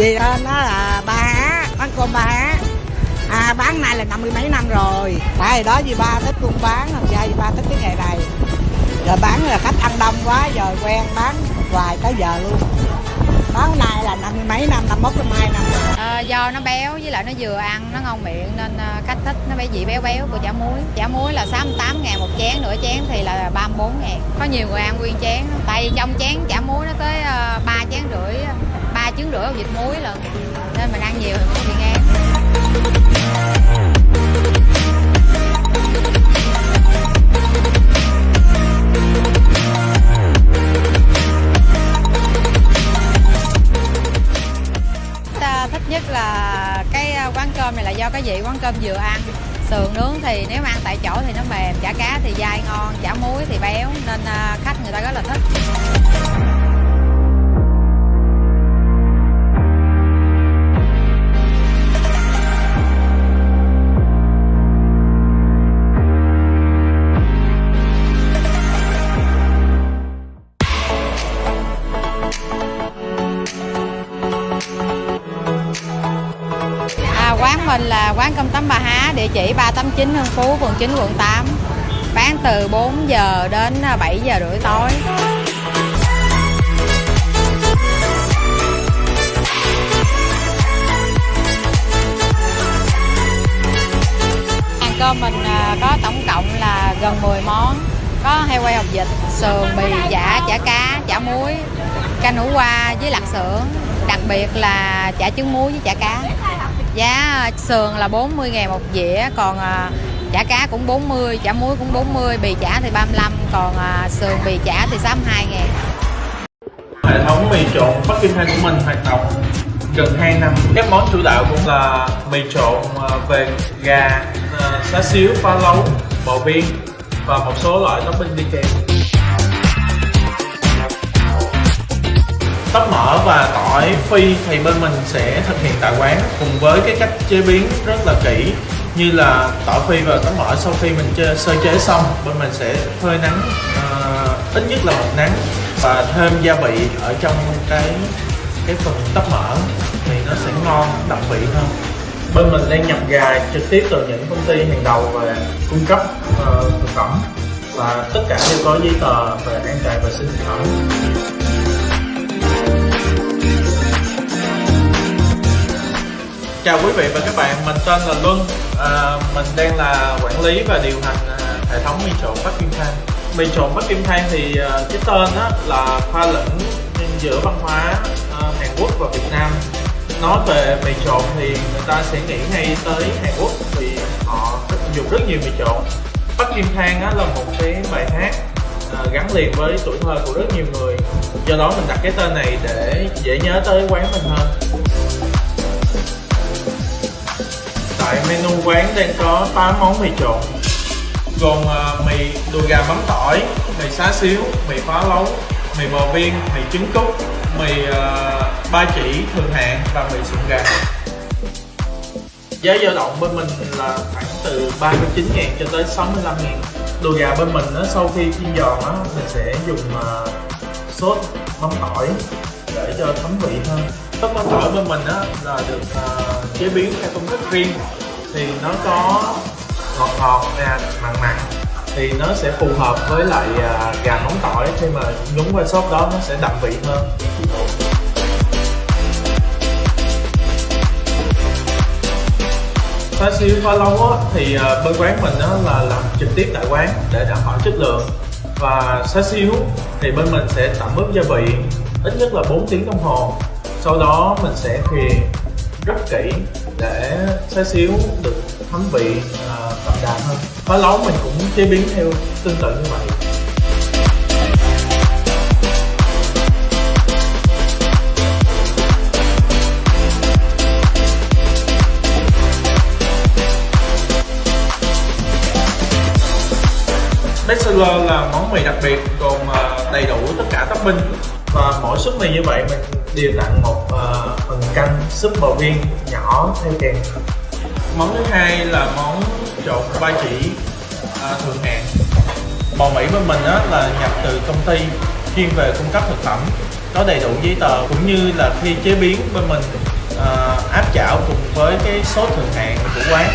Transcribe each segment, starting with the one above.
Vì nó là ba há, bán cơm ba há À bán này là năm mươi mấy năm rồi. Tại đó vì ba thích buôn bán, làm ra vì ba thích cái nghề này. Giờ bán là khách ăn đông quá, giờ quen bán hoài tới giờ luôn. Bán này là năm mươi mấy năm, năm mốt năm hai năm. À, do nó béo với lại nó vừa ăn nó ngon miệng nên ờ, khách thích nó phải vị béo béo của chả muối. Chả muối là 68 ngàn một chén nửa chén thì là 34 ngàn. Có nhiều người ăn nguyên chén tại vì trong chén vịt muối lần nên mình ăn nhiều thì cũng bị ngán Ta thích nhất là cái à, quán cơm này là do cái vị quán cơm vừa ăn. Sườn nướng thì nếu mà ăn tại chỗ thì nó mềm, chả cá thì dai ngon, chả muối thì béo, nên à, khách người ta rất là thích. Là quán cơm tấm Bà Há, địa chỉ 389 Hưng Phú, phường 9, quận 8. Bán từ 4 giờ đến à, 7 giờ rưỡi tối. Hàng cơm mình à, có tổng cộng là gần 10 món. Có heo quay hột vịt, sườn, bì, chả, chả cá, chả muối, canh hủ qua với lạc xưởng. Đặc biệt là chả trứng muối với chả cá. Giá ờ, sườn là 40 ngàn một dĩa, còn à, chả cá cũng 40, chả muối cũng 40, bì chả thì 35, còn à, sườn bì chả thì 62 ngàn. Hệ thống mì trộn Bắc Kinh Thanh của mình hoạt động gần 2 năm. Các món chủ đạo cũng là mì trộn về gà, xá xíu, pha lấu, bò viên và một số loại topping đi kèm. Tóc mỡ và tỏi phi thì bên mình sẽ thực hiện tại quán cùng với cái cách chế biến rất là kỹ như là tỏi phi và tóc mỡ sau khi mình chê, sơ chế xong bên mình sẽ phơi nắng uh, ít nhất là một nắng và thêm gia vị ở trong cái cái phần tóc mỡ thì nó sẽ ngon đậm vị hơn. Bên mình đang nhập gà trực tiếp từ những công ty hàng đầu về cung cấp uh, thực phẩm và tất cả đều có giấy tờ về an toàn vệ sinh thực phẩm. Chào quý vị và các bạn, mình tên là Luân. À, Mình đang là quản lý và điều hành à, hệ thống mì trộn Bắc Kim Thanh Mì trộn Bắc Kim Thanh thì à, cái tên á, là pha lẫn giữa văn hóa à, Hàn Quốc và Việt Nam. Nói về mì trộn thì người ta sẽ nghĩ ngay tới Hàn Quốc vì họ dùng rất nhiều mì trộn. Bắc Kim Thanh á, là một cái bài hát à, gắn liền với tuổi thơ của rất nhiều người. Do đó mình đặt cái tên này để dễ nhớ tới quán mình hơn. Tại menu quán đang có 8 món mì trộn Gồm uh, mì đùi gà mắm tỏi, mì xá xíu, mì phá lấu, mì bò viên, mì trứng cút, mì uh, ba chỉ thường hạn và mì sụn gà. Giá dao động bên mình là khoảng từ 39 ngàn cho tới 65 ngàn. Đùi gà bên mình đó, sau khi chiên giòn đó, mình sẽ dùng uh, sốt mắm tỏi để cho thấm vị hơn. Sốt mắm tỏi bên mình đó là được uh, chế biến theo công thức riêng thì nó có ngọt ngọt nè mặn mặn. Thì nó sẽ phù hợp với lại à, gà móng tỏi. Khi mà nhúng qua sốt đó nó sẽ đậm vị hơn. Xá xíu pha lâu á, thì à, bên quán mình á, là làm trực tiếp tại quán để đảm bảo chất lượng. Và xá xíu thì bên mình sẽ tẩm ướp gia vị ít nhất là 4 tiếng đồng hồ. Sau đó mình sẽ thuyền rất kỹ để xá xíu được thấm vị à, đậm đà hơn. Phá lấu mình cũng chế biến theo tương tự như vậy. Bestseller là món mì đặc biệt, gồm à, đầy đủ tất cả topping. Và mỗi suất mì như vậy mình đều tặng một uh, phần canh súp bò viên nhỏ theo kèm. Món thứ hai là món trộn ba chỉ à, uh, thường hạn bò mỹ bên mình á, là nhập từ công ty chuyên về cung cấp thực phẩm có đầy đủ giấy tờ cũng như là khi chế biến bên mình uh, áp chảo cùng với cái sốt thường hạn của quán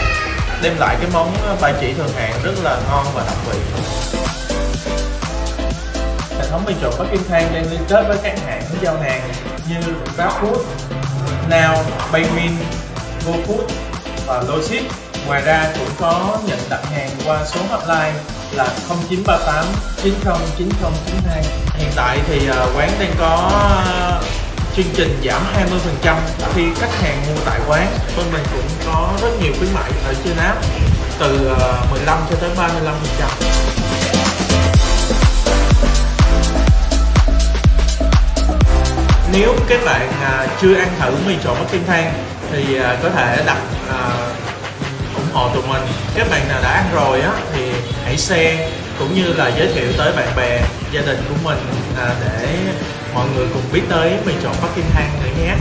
đem lại cái món à, ba chỉ thường hạn rất là ngon và đặc vị hệ thống mì chọn Bắc Kim Thang đang liên kết với các hãng giao hàng như GrabFood, Now, Baymin, GoFood và Logic. Ngoài ra cũng có nhận đặt hàng qua số hotline là 0938 90 9092. Hiện tại thì à, quán đang có chương trình giảm 20% khi khách hàng mua tại quán. Bên mình cũng có rất nhiều khuyến mại ở trên app từ à, 15 cho tới 35%. Nếu các bạn à, chưa ăn thử mì trộn Bắc Kim Thang thì à, có thể đặt à, ủng hộ tụi mình. Các bạn nào đã ăn rồi á thì hãy share cũng như là giới thiệu tới bạn bè gia đình của mình à, để mọi người cùng biết tới mì trộn Bắc Kim Thang nữa nhé.